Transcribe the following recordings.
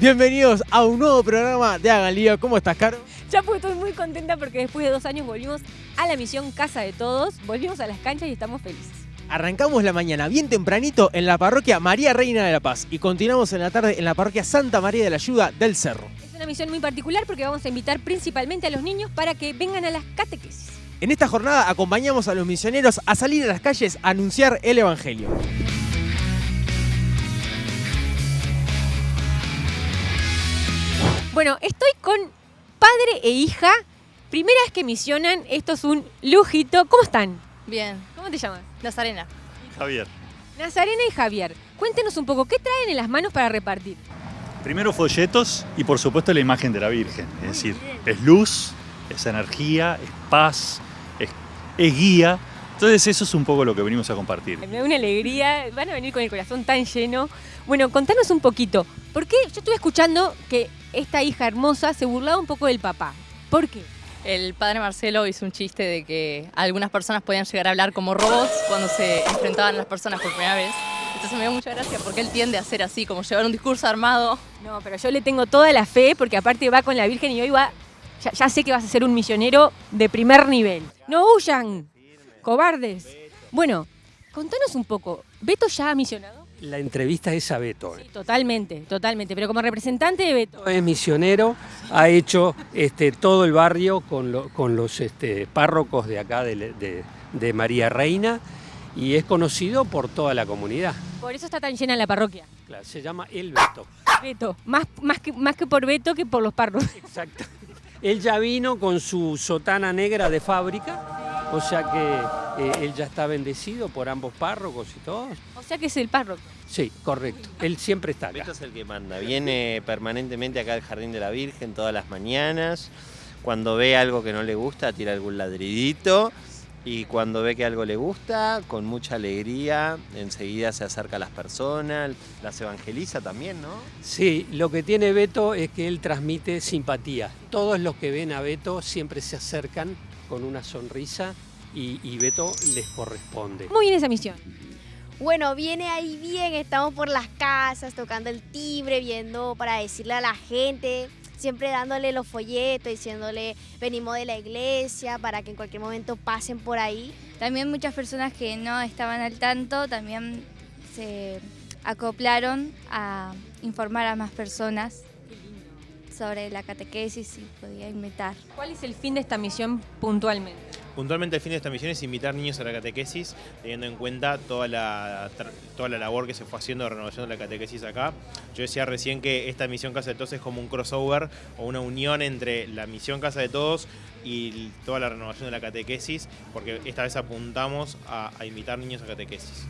Bienvenidos a un nuevo programa de Hagan Lío. ¿Cómo estás, Caro? Ya pues estoy muy contenta porque después de dos años volvimos a la misión Casa de Todos, volvimos a las canchas y estamos felices. Arrancamos la mañana bien tempranito en la parroquia María Reina de la Paz y continuamos en la tarde en la parroquia Santa María de la Ayuda del Cerro. Es una misión muy particular porque vamos a invitar principalmente a los niños para que vengan a las catequesis. En esta jornada acompañamos a los misioneros a salir a las calles a anunciar el Evangelio. Bueno, estoy con padre e hija. Primera vez que misionan, esto es un lujito. ¿Cómo están? Bien, ¿Cómo te llamas? Nazarena. Javier. Nazarena y Javier. Cuéntenos un poco, ¿qué traen en las manos para repartir? Primero folletos y por supuesto la imagen de la Virgen. Es decir, es luz, es energía, es paz, es, es guía. Entonces eso es un poco lo que venimos a compartir. Me da una alegría, van a venir con el corazón tan lleno. Bueno, contanos un poquito, ¿por qué yo estuve escuchando que esta hija hermosa se burlaba un poco del papá? ¿Por qué? El padre Marcelo hizo un chiste de que algunas personas podían llegar a hablar como robots cuando se enfrentaban a las personas por primera vez. Entonces me dio mucha gracia porque él tiende a ser así, como llevar un discurso armado. No, pero yo le tengo toda la fe porque aparte va con la Virgen y hoy va, ya, ya sé que vas a ser un misionero de primer nivel. No huyan, cobardes. Bueno, contanos un poco, ¿Beto ya ha misionado? La entrevista es a Beto. Sí, totalmente, totalmente, pero como representante de Beto. Es misionero, ha hecho este, todo el barrio con, lo- con los este, párrocos de acá de, de- de María Reina y es conocido por toda la comunidad. Por eso está tan llena la parroquia. Claro, se llama El Beto. Beto, más, más, que, más que por Beto que por los parros. Exacto. Él ya vino con su sotana negra de fábrica, o sea que eh, él ya está bendecido por ambos párrocos y todos. O sea que es el párroco. Sí, correcto. Él siempre está acá. Beto es el que manda. Viene permanentemente acá al Jardín de la Virgen todas las mañanas. Cuando ve algo que no le gusta, tira algún ladridito. Y cuando ve que algo le gusta, con mucha alegría, enseguida se acerca a las personas, las evangeliza también, ¿no? Sí, lo que tiene Beto es que él transmite simpatía. Todos los que ven a Beto siempre se acercan con una sonrisa y, y Beto les corresponde. ¿Cómo viene esa misión? Bueno, viene ahí bien, estamos por las casas, tocando el timbre, viendo para decirle a la gente, siempre dándole los folletos, diciéndole venimos de la iglesia, para que en cualquier momento pasen por ahí. También muchas personas que no estaban al tanto también se acoplaron a informar a más personas sobre la catequesis y podía invitar. ¿Cuál es el fin de esta misión puntualmente? Puntualmente el fin de esta misión es invitar niños a la catequesis, teniendo en cuenta toda la, toda la labor que se fue haciendo de renovación de la catequesis acá. Yo decía recién que esta misión Casa de Todos es como un crossover o una unión entre la misión Casa de Todos y toda la renovación de la catequesis, porque esta vez apuntamos a, a invitar niños a catequesis.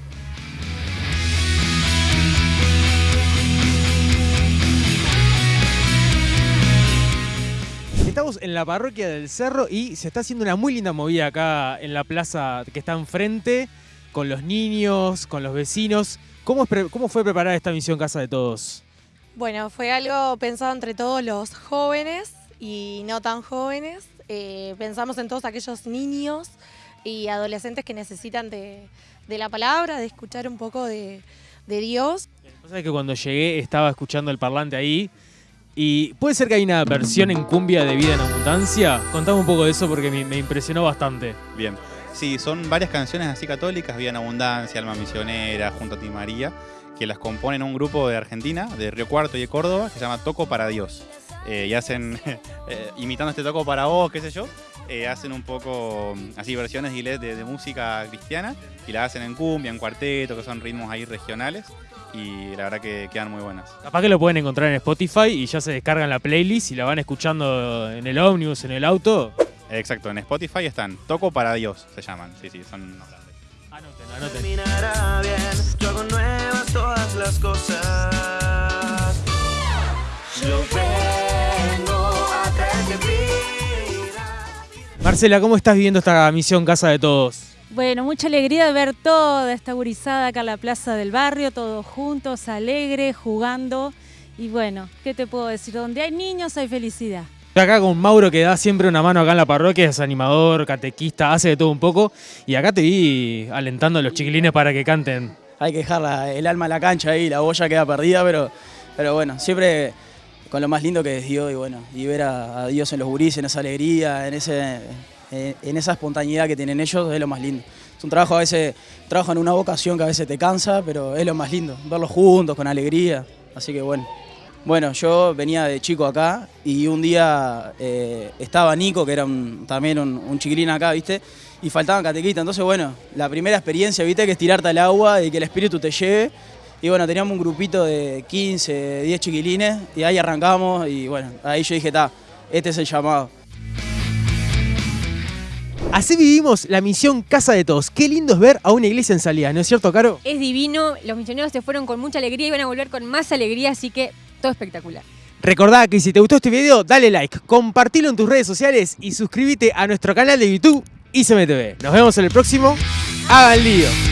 Estamos en la parroquia del Cerro y se está haciendo una muy linda movida acá en la plaza que está enfrente, con los niños, con los vecinos. ¿Cómo, es cómo fue preparar esta misión Casa de Todos? Bueno, fue algo pensado entre todos los jóvenes y no tan jóvenes. Eh, pensamos en todos aquellos niños y adolescentes que necesitan de, de la palabra, de escuchar un poco de, de Dios. Vos sabés que cuando llegué estaba escuchando el parlante ahí y puede ser que hay una versión en cumbia de Vida en Abundancia. Contame un poco de eso porque me, me impresionó bastante. Bien. Sí, son varias canciones así católicas, Vida en Abundancia, Alma Misionera, Junto a ti María, que las componen un grupo de Argentina, de Río Cuarto y de Córdoba, que se llama Toco para Dios. Eh, y hacen, eh, imitando este Toco para vos, qué sé yo, eh, hacen un poco mm, así versiones de, de, música cristiana y la hacen en cumbia, en cuarteto, que son ritmos ahí regionales y la verdad que quedan muy buenas. Capaz que lo pueden encontrar en Spotify y ya se descargan la playlist y la van escuchando en el ómnibus, en el auto. Exacto, en Spotify están Toco para Dios, se llaman. Sí, sí, son unos grandes. Terminará bien, yo hago nuevas todas las cosas. Yo vengo a traer vida. Marcela, ¿cómo estás viviendo esta misión Casa de Todos? Bueno, mucha alegría de ver toda esta gurizada acá en la plaza del barrio, todos juntos, alegres, jugando. Y bueno, ¿qué te puedo decir? Donde hay niños hay felicidad. Estoy acá con Mauro que da siempre una mano acá en la parroquia, es animador, catequista, hace de todo un poco. Y acá te vi alentando a los chiquilines para que canten. Hay que dejar la- el alma en la cancha ahí, la boya queda perdida, pero, pero bueno, siempre con lo más lindo que es Dios y bueno, y ver a, a Dios en los gurises, en esa alegría, en, ese, en, esa espontaneidad que tienen ellos, es lo más lindo. Es un trabajo a veces, trabajo en una vocación que a veces te cansa, pero es lo más lindo, verlos juntos, con alegría, así que bueno. Bueno, yo venía de chico acá y un día eh, estaba Nico, que era un- también un, un chiquilín acá, ¿viste? Y faltaban catequistas. Entonces, bueno, la primera experiencia, ¿viste? Que es tirarte al agua y que el espíritu te lleve. Y bueno, teníamos un grupito de 15, 10 chiquilines y ahí arrancamos y bueno, ahí yo dije, está, este es el llamado. Así vivimos la misión Casa de Todos. Qué lindo es ver a una iglesia en salida, ¿no es cierto, Caro? Es divino, los misioneros se fueron con mucha alegría y van a volver con más alegría, así que todo espectacular. Recordá que si te gustó este video, dale like, compartilo en tus redes sociales y suscríbete a nuestro canal de YouTube ICMTV. Nos vemos en el próximo. Hagan lío.